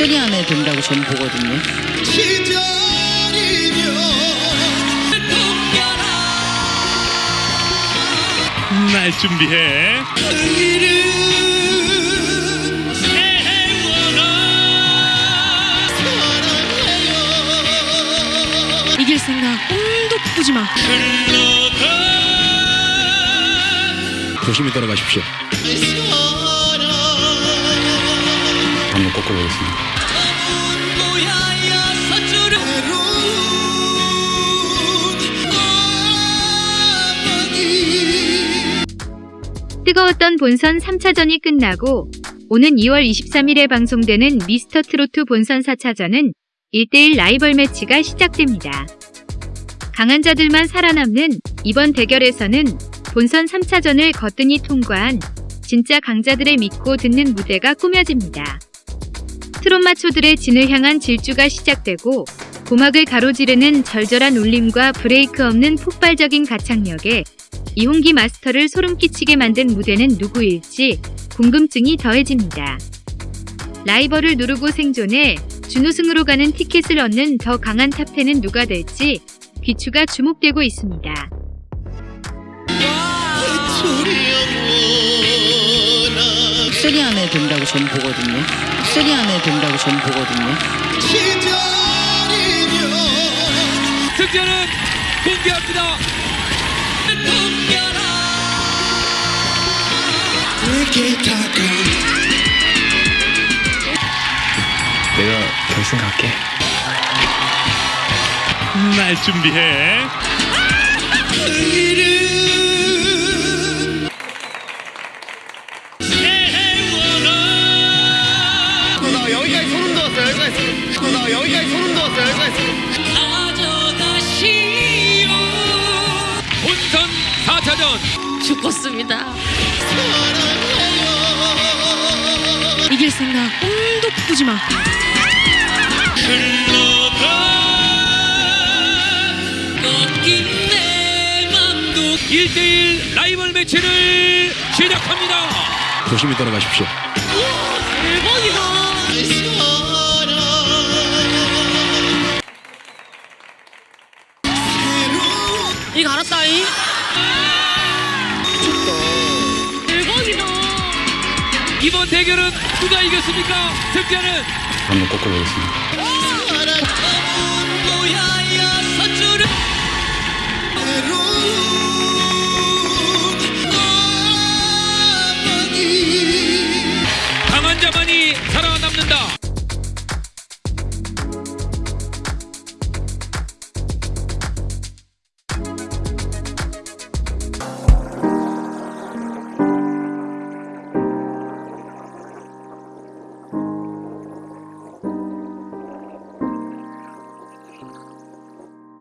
안에 된다고 저는 보거든요. 날 준비해 이길 생각 꿈도 꾸지 마. 조심히 따라가십시오. 한번 꺾어보겠습니다. 뜨거웠던 본선 3차전이 끝나고 오는 2월 23일에 방송되는 미스터 트로트 본선 4차전은 1대1 라이벌 매치가 시작됩니다. 강한 자들만 살아남는 이번 대결에서는 본선 3차전을 거뜬히 통과한 진짜 강자들의 믿고 듣는 무대가 꾸며집니다. 트롯 마초들의 진을 향한 질주가 시작되고 고막을 가로지르는 절절한 울림과 브레이크 없는 폭발적인 가창력에 이홍기 마스터를 소름 끼치게 만든 무대는 누구일지 궁금증이 더해집니다. 라이벌을 누르고 생존해 준우승으로 가는 티켓을 얻는 더 강한 top 10은 누가 될지 귀추가 주목되고 있습니다. three 안에 된다고 저는 보거든요. three 안에 된다고 저는 보거든요. 승자는 공개합니다 내가 결승 갈게. 날 준비해. 나 여기까지 소름 돋았어 여기까지. 소름 나 여기까지 소름 돋았어 여기까지. 본선 4차전 죽었습니다. 이길 생각 꿈도 꾸지 마. 1대1 라이벌 매치를 시작합니다 조심히 따라가십시오. 알았다잉. 대박이다. 이번 대결은 누가 이겼습니까? 승자는 한번 꺾어보겠습니다. 뭐야